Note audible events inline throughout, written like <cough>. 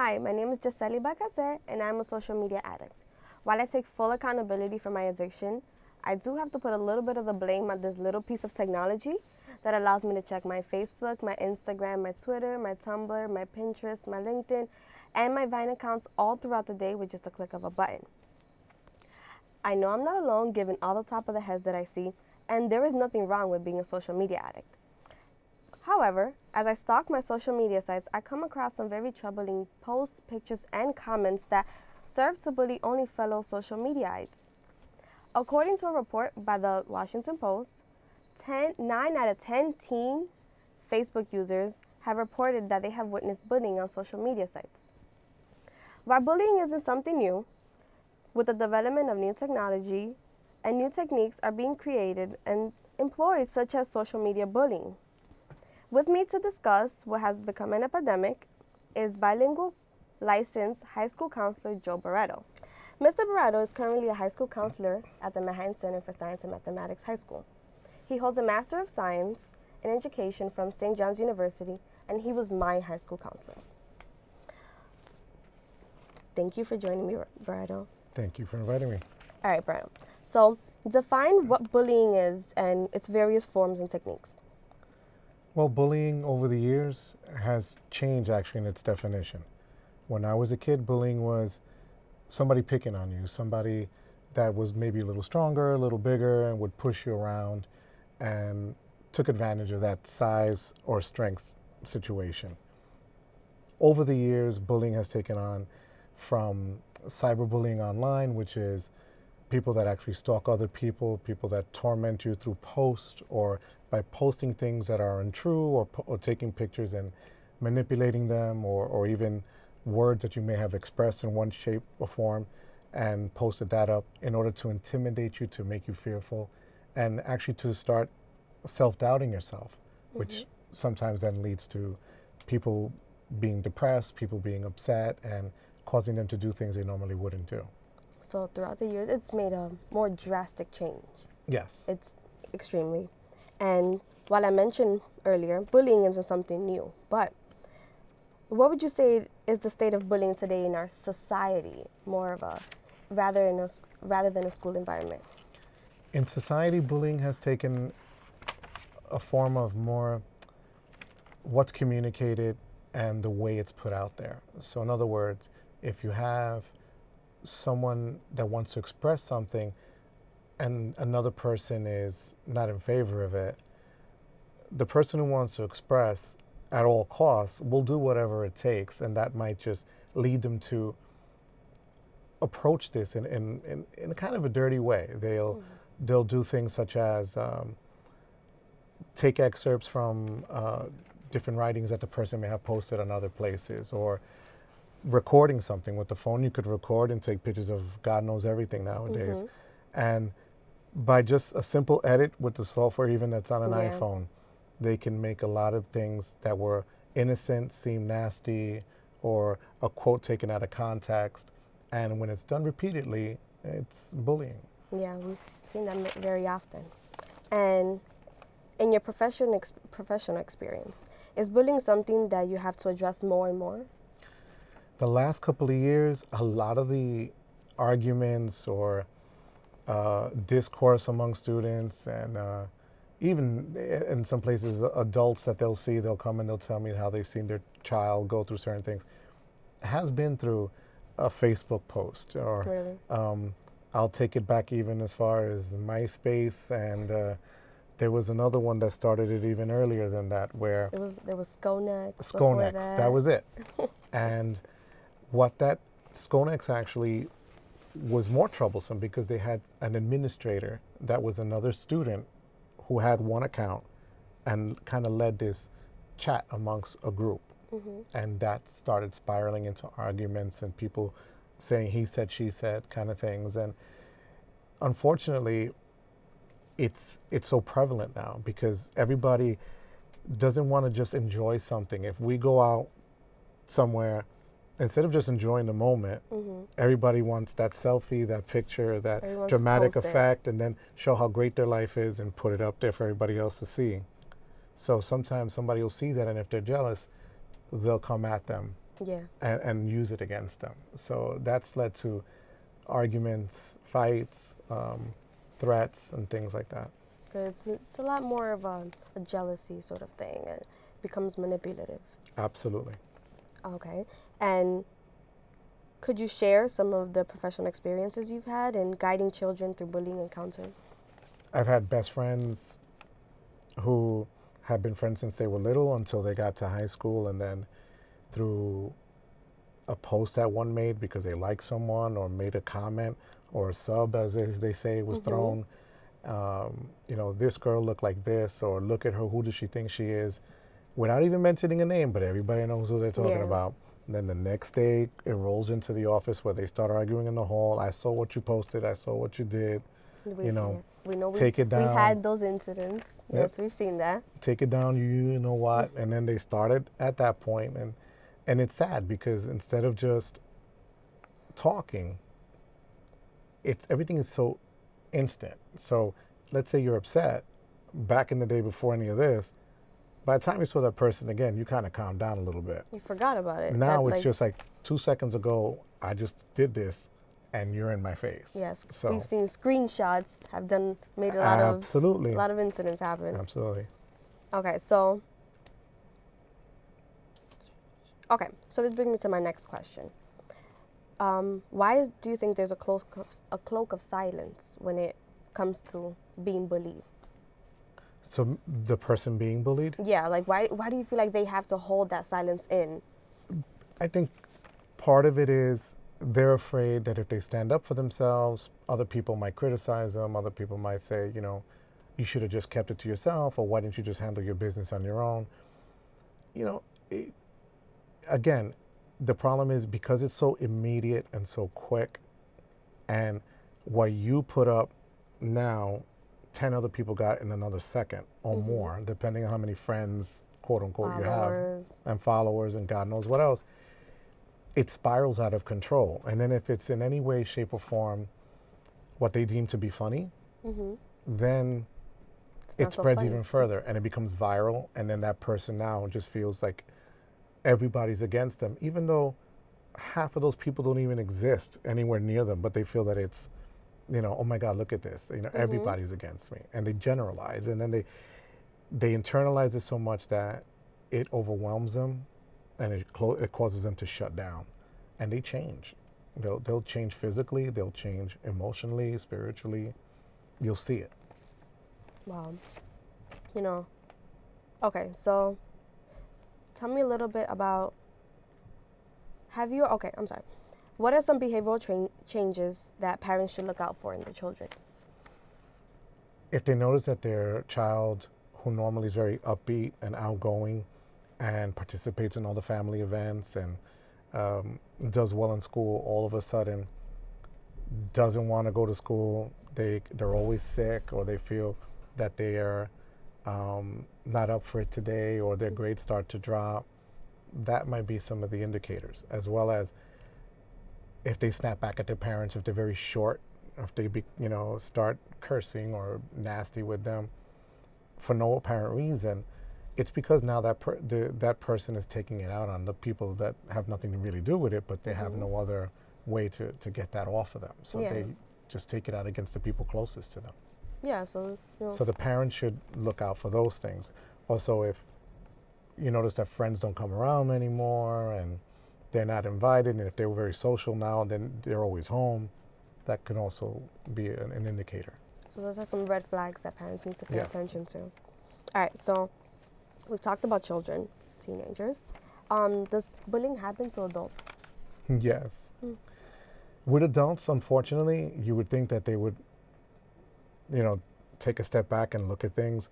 Hi, my name is Giseli Bacacer, and I'm a social media addict. While I take full accountability for my addiction, I do have to put a little bit of the blame on this little piece of technology that allows me to check my Facebook, my Instagram, my Twitter, my Tumblr, my Pinterest, my LinkedIn, and my Vine accounts all throughout the day with just a click of a button. I know I'm not alone given all the top of the heads that I see, and there is nothing wrong with being a social media addict. However, as I stalk my social media sites, I come across some very troubling posts, pictures, and comments that serve to bully only fellow social mediaites. According to a report by the Washington Post, 10, 9 out of 10 teens Facebook users have reported that they have witnessed bullying on social media sites. While bullying isn't something new, with the development of new technology and new techniques are being created and employed such as social media bullying. With me to discuss what has become an epidemic is bilingual licensed high school counselor Joe Barreto. Mr. Barreto is currently a high school counselor at the Manhattan Center for Science and Mathematics High School. He holds a Master of Science in Education from St. John's University, and he was my high school counselor. Thank you for joining me, Barreto. Thank you for inviting me. All right, Barreto. So, define what bullying is and its various forms and techniques. Well, bullying over the years has changed actually in its definition. When I was a kid, bullying was somebody picking on you, somebody that was maybe a little stronger, a little bigger, and would push you around and took advantage of that size or strength situation. Over the years, bullying has taken on from cyberbullying online, which is people that actually stalk other people, people that torment you through posts or by posting things that are untrue or, or taking pictures and manipulating them or, or even words that you may have expressed in one shape or form and posted that up in order to intimidate you, to make you fearful, and actually to start self-doubting yourself, mm -hmm. which sometimes then leads to people being depressed, people being upset, and causing them to do things they normally wouldn't do. So throughout the years, it's made a more drastic change. Yes. It's extremely. And while I mentioned earlier, bullying isn't something new, but what would you say is the state of bullying today in our society, more of a rather in a, rather than a school environment? In society, bullying has taken a form of more what's communicated and the way it's put out there. So in other words, if you have someone that wants to express something and another person is not in favor of it, the person who wants to express at all costs will do whatever it takes, and that might just lead them to approach this in, in, in, in kind of a dirty way. They'll, mm. they'll do things such as um, take excerpts from uh, different writings that the person may have posted on other places, or recording something with the phone. You could record and take pictures of God knows everything nowadays. Mm -hmm. And by just a simple edit with the software, even that's on an yeah. iPhone, they can make a lot of things that were innocent seem nasty or a quote taken out of context. And when it's done repeatedly, it's bullying. Yeah, we've seen that very often. And in your profession ex professional experience, is bullying something that you have to address more and more? The last couple of years, a lot of the arguments or uh, discourse among students and uh, even in some places adults that they'll see they'll come and they'll tell me how they've seen their child go through certain things has been through a facebook post or really? um, i'll take it back even as far as myspace and uh, there was another one that started it even earlier than that where it was there was Sconex. Sconex, that. that was it. <laughs> and what that Sconex actually was more troublesome because they had an administrator that was another student who had one account and kind of led this chat amongst a group. Mm -hmm. And that started spiraling into arguments and people saying he said, she said kind of things. And unfortunately, it's, it's so prevalent now because everybody doesn't want to just enjoy something. If we go out somewhere instead of just enjoying the moment, mm -hmm. everybody wants that selfie, that picture, that dramatic effect, it. and then show how great their life is and put it up there for everybody else to see. So sometimes somebody will see that, and if they're jealous, they'll come at them Yeah. and, and use it against them. So that's led to arguments, fights, um, threats, and things like that. So it's, it's a lot more of a, a jealousy sort of thing. It becomes manipulative. Absolutely. Okay. And could you share some of the professional experiences you've had in guiding children through bullying encounters? I've had best friends who have been friends since they were little until they got to high school, and then through a post that one made because they liked someone or made a comment or a sub, as they, they say, was Mhm. thrown. Um, you know, this girl looked like this, or look at her, who does she think she is? Without even mentioning a name, but everybody knows who they're talking Yeah. about. And then the next day, it rolls into the office where they start arguing in the hall. I saw what you posted. I saw what you did. We, You know, we know we, take it we down. had those incidents. Yep. Yes, we've seen that. take it down you know what and then they started at that point and and it's sad because instead of just talking it's everything is so instant so let's say you're upset back in the day before any of this by the time you saw that person again you kind of calm down a little bit You forgot about it. now That, it's like, just like two seconds ago i just did this and you're in my face yes. so we've seen screenshots have done made a lot absolutely of a lot of incidents happen. absolutely Okay, so okay, so this brings me to my next question. Um, why is, do you think there's a cloak of, a cloak of silence when it comes to being bullied? So the person being bullied Yeah, like why why do you feel like they have to hold that silence in? I think part of it is they're afraid that if they stand up for themselves, other people might criticize them. Other people might say, you know, you should have just kept it to yourself, or why didn't you just handle your business on your own? You know, it, again, the problem is because it's so immediate and so quick, and what you put up now, 10 other people got in another second or Mhm. more, depending on how many friends, quote unquote, you have and followers and God knows what else, it spirals out of control. And then if it's in any way, shape, or form what they deem to be funny, Mm-hmm. then It's it so spreads funny. even further and it becomes viral. And then that person now just feels like everybody's against them, even though half of those people don't even exist anywhere near them, but they feel that it's, you know, oh my God, look at this. You know, Mhm. everybody's against me. And they generalize. And then they, they internalize it so much that it overwhelms them and it, it causes them to shut down. And they change. They'll, they'll change physically, they'll change emotionally, spiritually. You'll see it. Wow. You know. Okay, so tell me a little bit about have you okay, I'm sorry. What are some behavioral changes that parents should look out for in their children? if they notice that their child, who normally is very upbeat and outgoing and participates in all the family events and um, does well in school, all of a sudden doesn't want to go to school, they, they're always sick or they feel that they are um, not up for it today or their grades start to drop, that might be some of the indicators, as well as if they snap back at their parents, if they're very short, if they be, you know start cursing or nasty with them for no apparent reason, it's because now that per- the, that person is taking it out on the people that have nothing to really do with it, but they have Mhm. no other way to, to get that off of them. So Yeah. they just take it out against the people closest to them. Yeah, so you know, So the parents should look out for those things. Also, if you notice that friends don't come around anymore and they're not invited, and if they were very social now, then they're always home, that can also be an, an indicator. so those are some red flags that parents need to pay Yes. attention to. All right, so we've talked about children, teenagers. Um, does bullying happen to adults? yes. Mm. With adults, unfortunately, you would think that they would, you know, take a step back and look at things.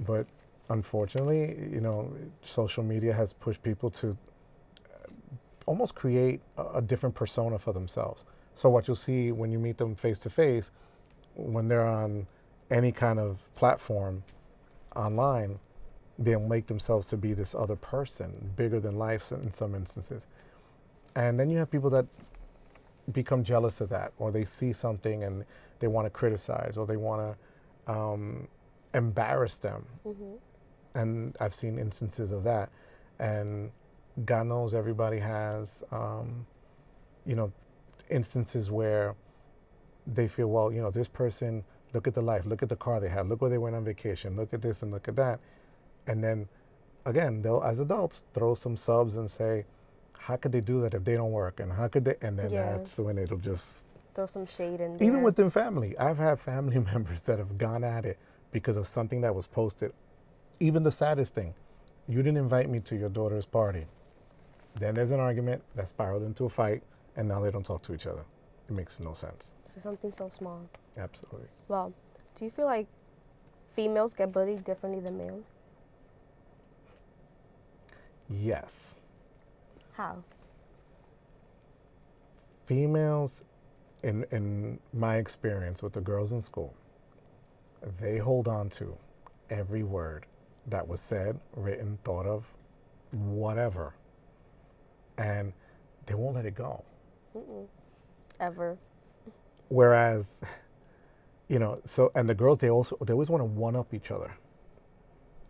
But unfortunately, you know, social media has pushed people to almost create a, a different persona for themselves. So what you'll see when you meet them face to face, when they're on any kind of platform online, they'll make themselves to be this other person, bigger than life in some instances. And then you have people that become jealous of that, or they see something and they want to criticize, or they want to um, embarrass them. Mm-hmm. And I've seen instances of that. And God knows everybody has, um, you know, instances where they feel, well, you know, this person, look at the life, look at the car they have, look where they went on vacation, look at this and look at that. And then again, they'll, as adults, throw some subs and say, how could they do that if they don't work? And how could they? And then Yeah. that's when it'll just, Throw some shade in there. even within family, I've had family <laughs> members that have gone at it because of something that was posted. Even the saddest thing, you didn't invite me to your daughter's party. Then there's an argument that spiraled into a fight, and now they don't talk to each other. It makes no sense. for something so small. Absolutely. Well, do you feel like females get bullied differently than males? Yes. How? females in in my experience with the girls in school they hold on to every word that was said written thought of whatever and they won't let it go Mm-mm. Ever. whereas you know so and the girls they also they always want to one up each other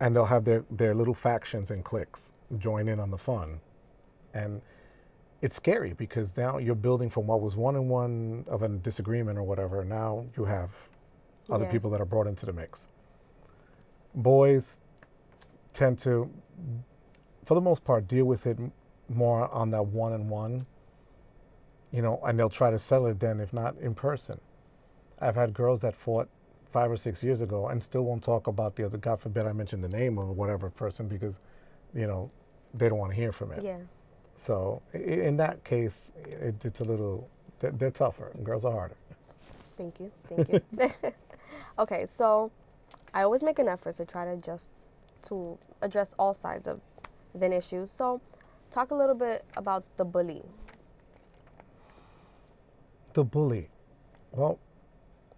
and they'll have their their little factions and cliques join in on the fun and it's scary because now you're building from what was one on one of a disagreement or whatever now you have other Yeah. people that are brought into the mix boys tend to for the most part deal with it more on that one on one you know and they'll try to settle it then if not in person I've had girls that fought five or six years ago and still won't talk about the other. God forbid I mention the name of whatever person because, you know, they don't want to hear from it. Yeah. So in that case, it, it's a little. They're, they're tougher. Girls are harder. Thank you. Thank you. <laughs> okay, so I always make an effort to try to just to address all sides of an issue. So talk a little bit about the bully. The bully. Well,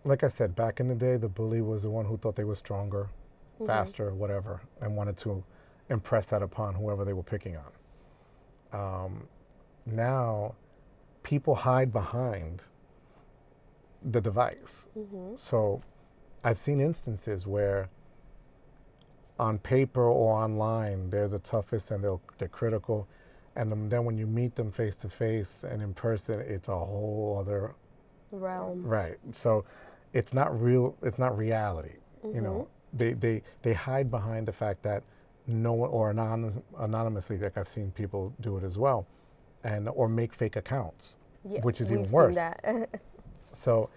like I said, back in the day, the bully was the one who thought they were stronger, faster, whatever, and wanted to impress that upon whoever they were picking on. Um, now, people hide behind the device. So, I've seen instances where, on paper or online, they're the toughest and they'll, they're critical, and then- then when you meet them face to face and in person, it's a whole other Realm. Right. So it's not real. It's not reality. You know, mm-hmm. they, they they hide behind the fact that no one or anonymous, anonymously, like I've seen people do it as well, and or make fake accounts, Yeah, which is even seen worse. that. <laughs> So,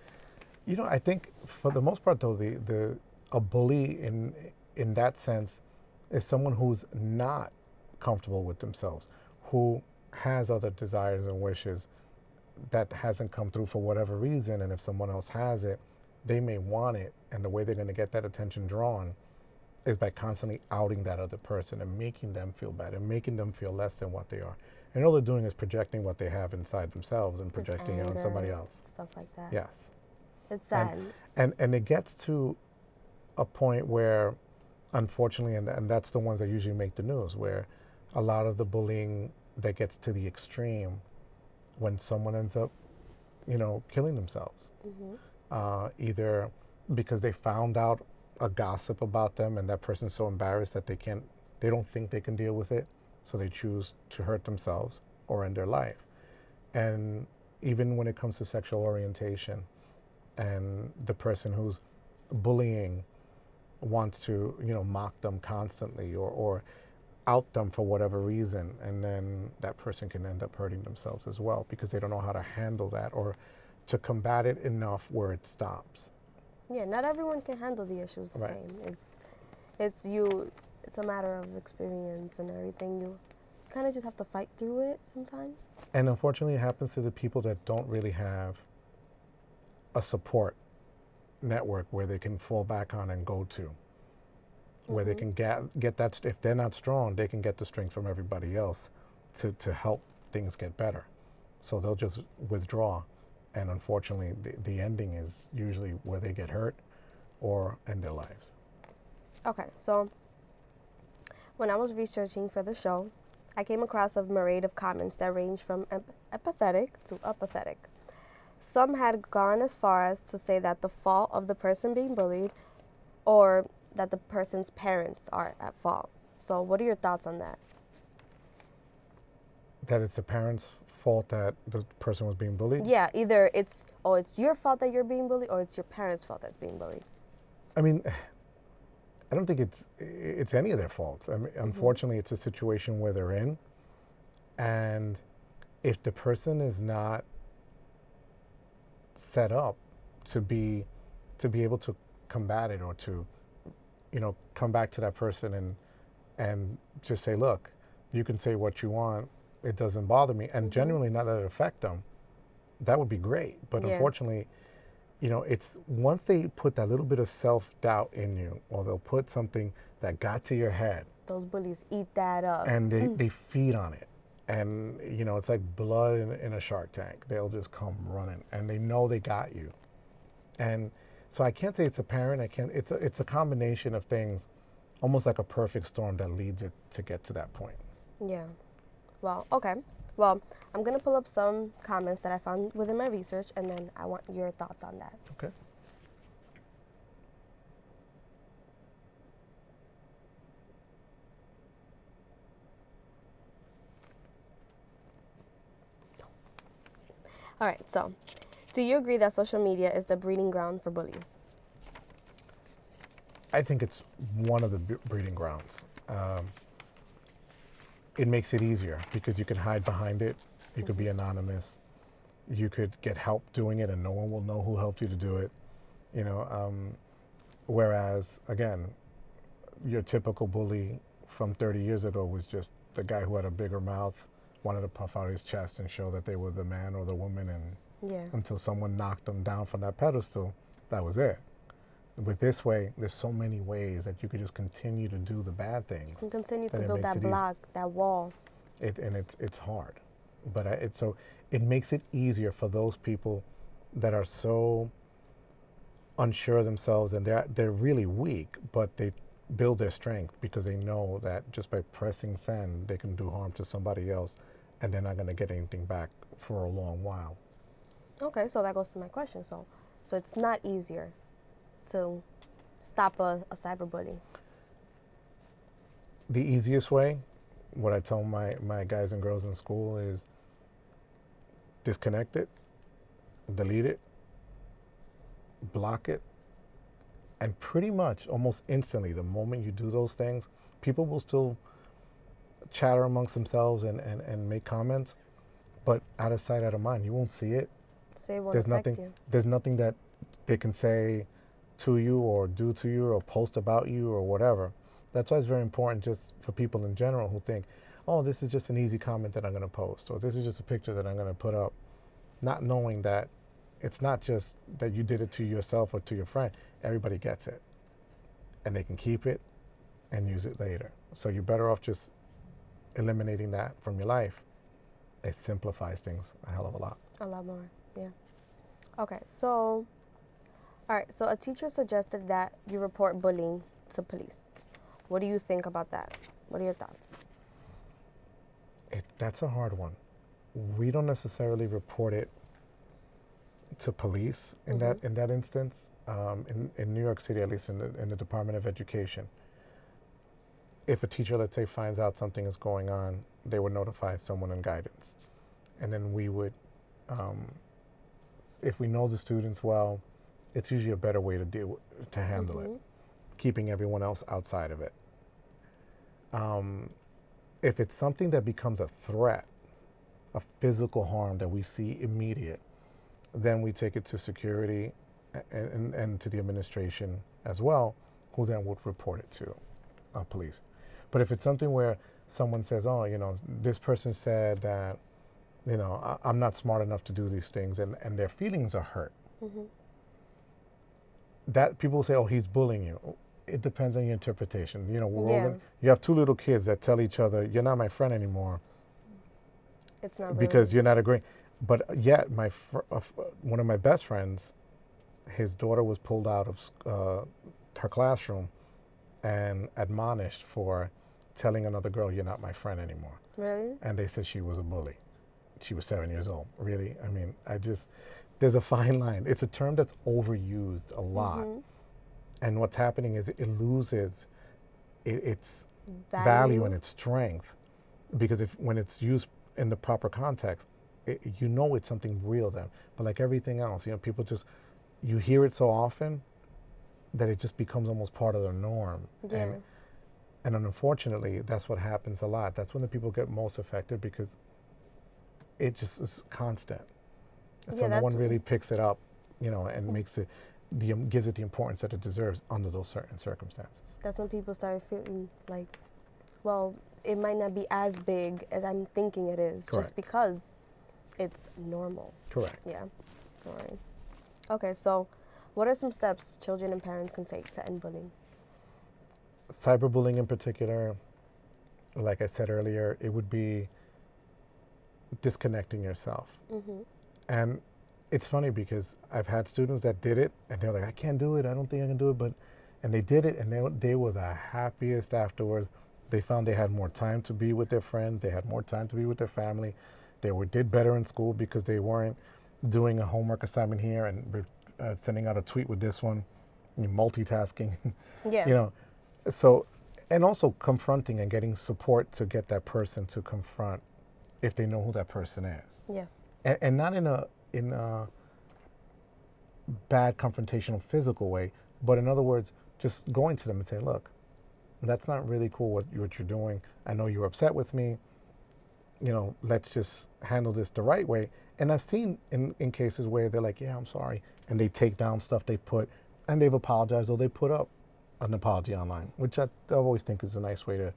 you know, I think for the most part, though, the the a bully in in that sense is someone who's not comfortable with themselves, who has other desires and wishes that hasn't come through for whatever reason, and if someone else has it, they may want it, and the way they're going to get that attention drawn is by constantly outing that other person and making them feel bad and making them feel less than what they are. And all they're doing is projecting what they have inside themselves and Just projecting it on somebody else. Stuff like that. Yes. It's sad. And, and and it gets to a point where unfortunately and, and that's the ones that usually make the news where a lot of the bullying that gets to the extreme when someone ends up you know killing themselves Mhm. uh, either because they found out a gossip about them and that person's so embarrassed that they can't they don't think they can deal with it so they choose to hurt themselves or end their life and even when it comes to sexual orientation and the person who's bullying wants to you know mock them constantly or, or out them for whatever reason and then that person can end up hurting themselves as well because they don't know how to handle that or to combat it enough where it stops Yeah, not everyone can handle the issues the Right. same. It's it's you it's a matter of experience and everything. You kind of just have to fight through it sometimes. and unfortunately it happens to the people that don't really have a support network where they can fall back on and go to where they mm-hmm. can get get that if they're not strong they can get the strength from everybody else to to help things get better. So they'll just withdraw and unfortunately the, the ending is usually where they get hurt or end their lives. Okay, so when I was researching for the show, I came across a myriad of comments that range from ep- empathetic to apathetic. Some had gone as far as to say that the fault of the person being bullied or that the person's parents are at fault. So, what are your thoughts on that? that it's the parents' fault that the person was being bullied. Yeah, either it's oh it's your fault that you're being bullied, or it's your parents' fault that's being bullied. I mean, I don't think it's it's any of their faults. I mean, mm-hmm. unfortunately, it's a situation where they're in, and if the person is not set up to be to be able to combat it or to you know come back to that person and and just say look you can say what you want. It doesn't bother me. And mm-hmm. genuinely not let it affect them. That would be great. But Yeah. unfortunately you know it's once they put that little bit of self-doubt in you or they'll put something that got to your head Those bullies eat that up. and they, mm. they feed on it and you know it's like blood in, in a shark tank they'll just come running and they know they got you and so i can't say it's a parent i can't it's a, it's a combination of things almost like a perfect storm that leads it to get to that point Yeah. Well, okay. Well, I'm going to pull up some comments that I found within my research and then I want your thoughts on that. okay All right. So, do you agree that social media is the breeding ground for bullies? i think it's one of the breeding grounds um, it makes it easier because you can hide behind it you could be anonymous you could get help doing it and no one will know who helped you to do it you know um, whereas again your typical bully from 30 years ago was just the guy who had a bigger mouth wanted to puff out his chest and show that they were the man or the woman and Yeah. until someone knocked them down from that pedestal that was it but this way there's so many ways that you could just continue to do the bad things And continue to build that it easy. block, that wall. it, and it's it's hard but I, it's so it makes it easier for those people that are so unsure of themselves and they're they're really weak but they build their strength because they know that just by pressing send they can do harm to somebody else and they're not going to get anything back for a long while Okay, so that goes to my question. So, so it's not easier to stop a, a cyberbully. the easiest way what i tell my my guys and girls in school is disconnect it delete it block it and pretty much almost instantly the moment you do those things people will still chatter amongst themselves and, and, and make comments but out of sight out of mind. You won't see it. So it won't there's nothing you. there's nothing that they can say to you or do to you or post about you or whatever. That's why it's very important just for people in general who think oh this is just an easy comment that i'm going to post or this is just a picture that i'm going to put up not knowing that it's not just that you did it to yourself or to your friend. Everybody gets it and they can keep it and use it later. So you're better off just eliminating that from your life it simplifies things a hell of a lot A lot more, yeah. Okay, so, all right, so a teacher suggested that you report bullying to police. What do you think about that? What are your thoughts? It, that's a hard one. We don't necessarily report it to police in that in that instance. Um, in, in New York City, at least in the, in the Department of Education, if a teacher, let's say, finds out something is going on, they would notify someone in guidance, and then we would, um, if we know the students well, it's usually a better way to deal to handle it, keeping everyone else outside of it. Um, if it's something that becomes a threat, a physical harm that we see immediate, then we take it to security and, and, and to the administration as well, who then would report it to uh, police. But if it's something where someone says, oh, you know, this person said that, you know, I, I'm not smart enough to do these things, and, and their feelings are hurt, that people say, oh, he's bullying you. It depends on your interpretation. You know, we're all Yeah. in- you have two little kids that tell each other, you're not my friend anymore It's not really. because you're not agreeing. But yet, my fr- uh, one of my best friends, his daughter was pulled out of uh, her classroom and admonished for telling another girl, "You're not my friend anymore." Really? And they said she was a bully. She was seven years old. Really? I mean, I just there's a fine line. It's a term that's overused a lot, mm-hmm. and what's happening is it loses it, its value and its strength because if when it's used in the proper context, it, you know it's something real then. But like everything else, you know, people just you hear it so often that it just becomes almost part of their norm. Yeah. And and unfortunately, that's what happens a lot. That's when the people get most affected because it just is constant. So Yeah, no one really picks it up, you know, and makes it the um, gives it the importance that it deserves under those certain circumstances. That's when people start feeling like, well, it might not be as big as I'm thinking it is, Correct. just because it's normal. Correct. Yeah. All right. Okay, so what are some steps children and parents can take to end bullying? Cyberbullying in particular, like I said earlier, it would be disconnecting yourself. Mm-hmm. And it's funny because I've had students that did it and they're like, I can't do it. I don't think I can do it. But, and they did it and they, were- they were the happiest afterwards. They found they had more time to be with their friends. They had more time to be with their family. They were, did better in school because they weren't doing a homework assignment here and uh, sending out a tweet with this one, you know, multitasking. <laughs> Yeah. you know so and also confronting and getting support to get that person to confront if they know who that person is. Yeah. and, and not in a in a bad confrontational physical way but in other words just going to them and say look that's not really cool what, what you're doing. I know you're upset with me. You know let's just handle this the right way. And i've seen in, in cases where they're like yeah i'm sorry and they take down stuff they put and they've apologized or they put up an apology online which I, I always think is a nice way to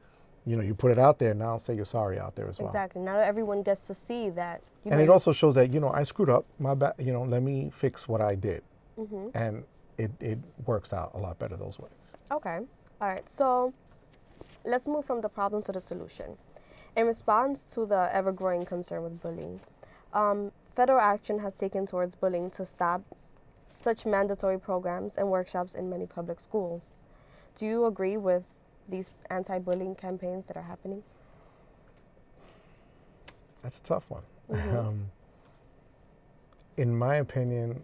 you know you put it out there and now say you're sorry out there as well Exactly. Now everyone gets to see that. You and know, it also shows that you know I screwed up. My bad. You know, let me fix what I did, Mm -hmm. and it it works out a lot better those ways. Okay. All right. So let's move from the problem to the solution. In response to the ever growing concern with bullying, um, federal action has taken towards bullying to stop such mandatory programs and workshops in many public schools. Do you agree with these anti bullying campaigns that are happening? That's a tough one. Mhm. Um, in my opinion,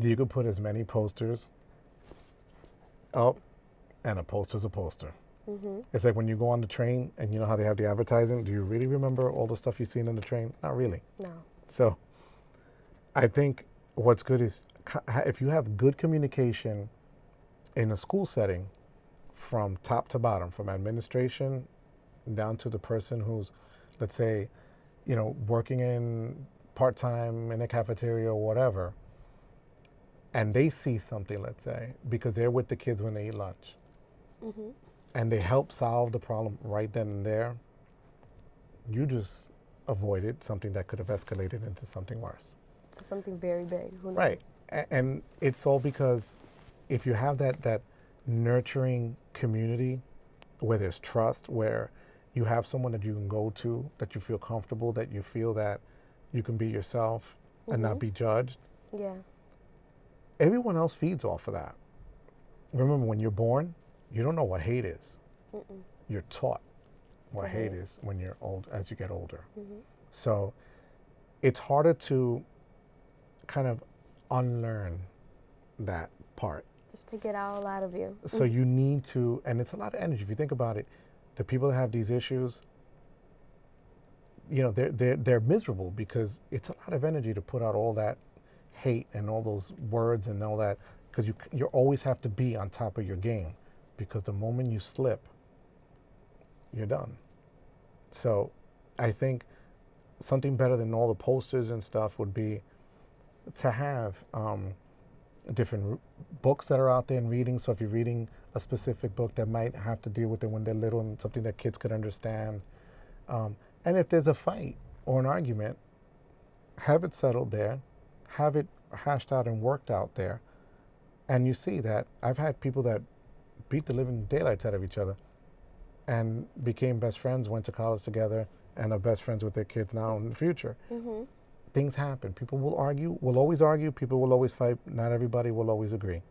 you could put as many posters up, and a poster's a poster. Mm-hmm. It's like when you go on the train and you know how they have the advertising. Do you really remember all the stuff you've seen on the train? Not really. No. So I think what's good is if you have good communication in a school setting from top to bottom, from administration down to the person who's, let's say, you know, working in part time in a cafeteria or whatever, and they see something, let's say, because they're with the kids when they eat lunch, Mm-hmm. and they help solve the problem right then and there, you just avoided something that could have escalated into something worse. So something very big. Who knows? Right. And it's all because if you have that, that nurturing community where there's trust, where you have someone that you can go to, that you feel comfortable, that you feel that you can be yourself and not Mhm. be judged, Yeah. everyone else feeds off of that. Remember, when you're born, you don't know what hate is. Mm-mm. You're taught what hate hate. is when you're old, as you get older. Mm-hmm. So it's harder to kind of unlearn that part. Just to get all out of you. So you need to, and it's a lot of energy. If you think about it, the people that have these issues, you know, they're, they're, they're miserable because it's a lot of energy to put out all that hate and all those words and all that, because you, you always have to be on top of your game because the moment you slip, you're done. So I think something better than all the posters and stuff would be to have um, different books that are out there and reading. So if you're reading a specific book that might have to deal with it when they're little and something that kids could understand. Um, and if there's a fight or an argument, have it settled there, have it hashed out and worked out there. And you see that I've had people that beat the living daylights out of each other and became best friends, went to college together, and are best friends with their kids now in the future Mm-hmm. Things happen. People will argue, will always argue, people will always fight. Not everybody will always agree.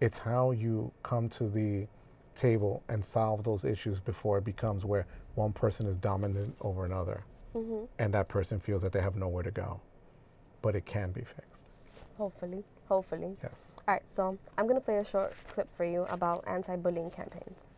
It's how you come to the table and solve those issues before it becomes where one person is dominant over another Mm-hmm. and that person feels that they have nowhere to go. But it can be fixed. Hopefully. Hopefully. Yes. All right, so I'm going to play a short clip for you about anti bullying campaigns.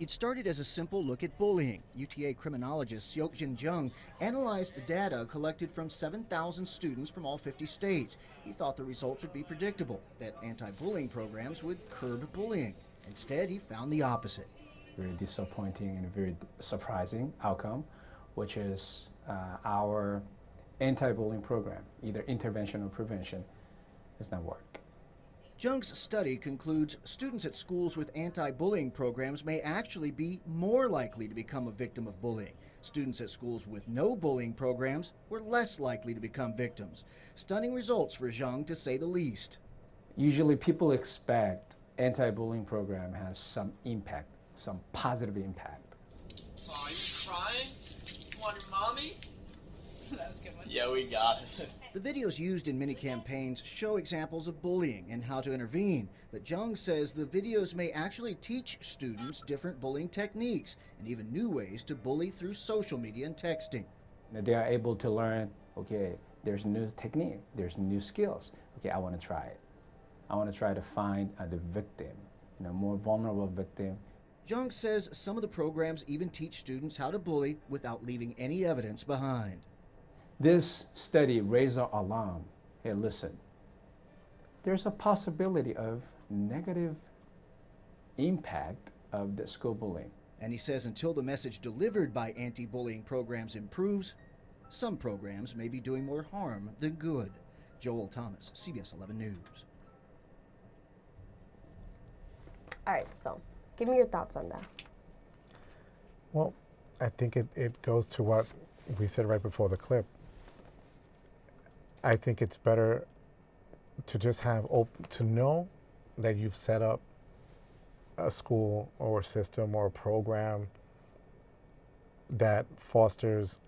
It started as a simple look at bullying. UTA criminologist Seokjin Jeong analyzed the data collected from 7,000 students from all 50 states. He thought the results would be predictable, that anti-bullying programs would curb bullying. Instead, he found the opposite. Very disappointing and very surprising outcome, which is uh, our anti-bullying program, either intervention or prevention, does not work. Jeong's study concludes students at schools with anti bullying programs may actually be more likely to become a victim of bullying. Students at schools with no bullying programs were less likely to become victims. Stunning results for Jeong, to say the least. Usually, people expect anti-bullying program has some impact, some positive impact. Aw, you crying? You want your mommy? that was a good one. Yeah, we got it. <laughs> The videos used in many campaigns show examples of bullying and how to intervene, but Jeong says the videos may actually teach students different bullying techniques and even new ways to bully through social media and texting. They are able to learn, okay, there's new technique, there's new skills. Okay, I want to try it. I want to try to find uh, the victim, you know, more vulnerable victim. Jeong says some of the programs even teach students how to bully without leaving any evidence behind. This study raised our alarm. Hey, listen, there's a possibility of negative impact of the school bullying. And he says until the message delivered by anti bullying programs improves, some programs may be doing more harm than good. Joel Thomas, CBS 11 News. All right, so give me your thoughts on that. Well, I think it, it goes to what we said right before the clip. I think it's better to just have open to know that you've set up a school or a system or a program that fosters,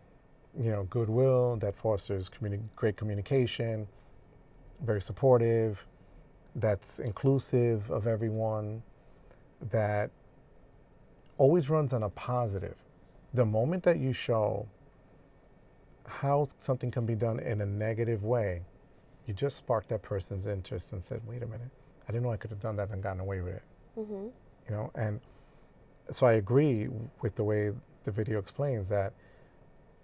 you know, goodwill, that fosters communi- great communication, very supportive, that's inclusive of everyone, that always runs on a positive. The moment that you show how something can be done in a negative way, you just sparked that person's interest and said, wait a minute, I didn't know I could have done that and gotten away with it. Mm-hmm. You know, and so I agree with the way the video explains that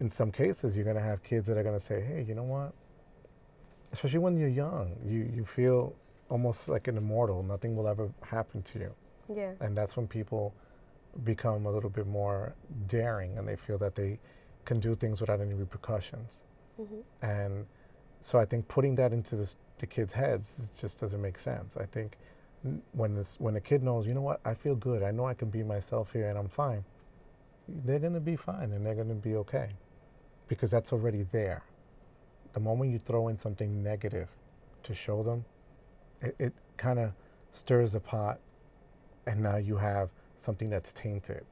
in some cases you're going to have kids that are going to say, hey, you know what? Especially when you're young, you, you feel almost like an immortal. Nothing will ever happen to you. Yeah. And that's when people become a little bit more daring and they feel that they can do things without any repercussions. Mm-hmm. And so I think putting that into the, the kids' heads it just doesn't make sense. I think when this, when a kid knows, you know what, I feel good, I know I can be myself here and I'm fine, they're going to be fine and they're going to be okay because that's already there. The moment you throw in something negative to show them, it, it kind of stirs the pot and now you have something that's tainted.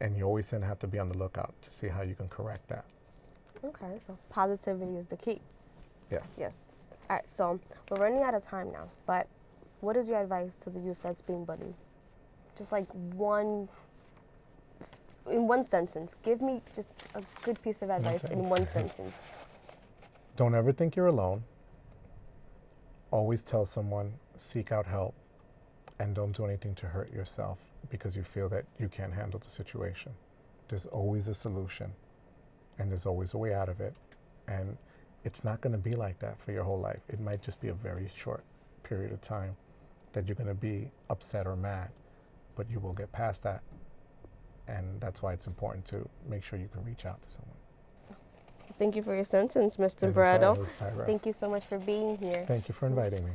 And you always to have to be on the lookout to see how you can correct that. Okay, so positivity is the key. Yes. Yes. All right, so we're running out of time now, but what is your advice to the youth that's being bullied? Just like one, in one sentence. Give me just a good piece of advice in one sentence. Don't ever think you're alone. Always tell someone, seek out help, and don't do anything to hurt yourself because you feel that you can't handle the situation. There's always a solution, and there's always a way out of it. And it's not going to be like that for your whole life. It might just be a very short period of time that you're going to be upset or mad, but you will get past that. And that's why it's important to make sure you can reach out to someone. Thank you for your sentence, Mr. Anytime, Barreto. Thank you so much for being here. Thank you for inviting me.